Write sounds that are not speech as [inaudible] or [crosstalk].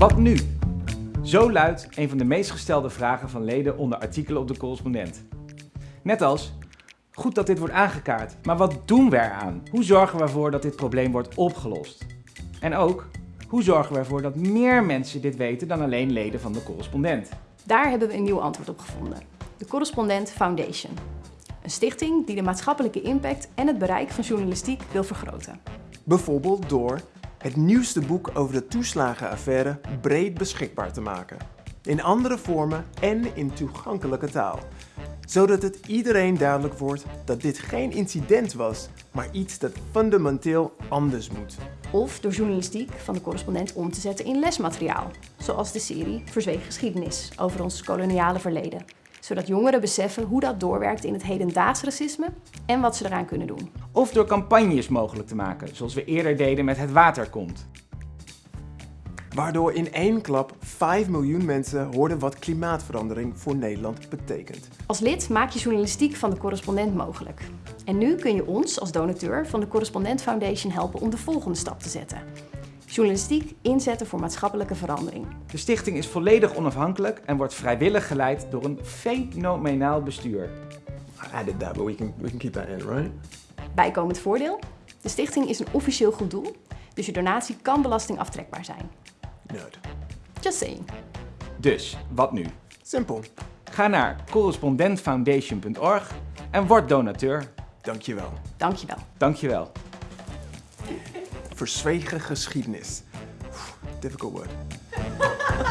Wat nu? Zo luidt een van de meest gestelde vragen van leden onder artikelen op de correspondent. Net als, goed dat dit wordt aangekaart, maar wat doen we eraan? Hoe zorgen we ervoor dat dit probleem wordt opgelost? En ook, hoe zorgen we ervoor dat meer mensen dit weten dan alleen leden van de correspondent? Daar hebben we een nieuw antwoord op gevonden. De Correspondent Foundation. Een stichting die de maatschappelijke impact en het bereik van journalistiek wil vergroten. Bijvoorbeeld door het nieuwste boek over de toeslagenaffaire breed beschikbaar te maken. In andere vormen en in toegankelijke taal. Zodat het iedereen duidelijk wordt dat dit geen incident was, maar iets dat fundamenteel anders moet. Of door journalistiek van de correspondent om te zetten in lesmateriaal. Zoals de serie Verzwegen geschiedenis over ons koloniale verleden. Zodat jongeren beseffen hoe dat doorwerkt in het hedendaags racisme en wat ze eraan kunnen doen. Of door campagnes mogelijk te maken, zoals we eerder deden met Het Water Komt. Waardoor in één klap 5 miljoen mensen hoorden wat klimaatverandering voor Nederland betekent. Als lid maak je journalistiek van de correspondent mogelijk. En nu kun je ons als donateur van de Correspondent Foundation helpen om de volgende stap te zetten. Journalistiek inzetten voor maatschappelijke verandering. De stichting is volledig onafhankelijk en wordt vrijwillig geleid door een fenomenaal bestuur. I added that, but we can, we can keep that in, right? Bijkomend voordeel? De stichting is een officieel goed doel, dus je donatie kan belastingaftrekbaar zijn. Nerd. Just saying. Dus, wat nu? Simpel. Ga naar correspondentfoundation.org en word donateur. Dankjewel. Dankjewel. Dankjewel. Verzwegen geschiedenis. Difficult word. [laughs]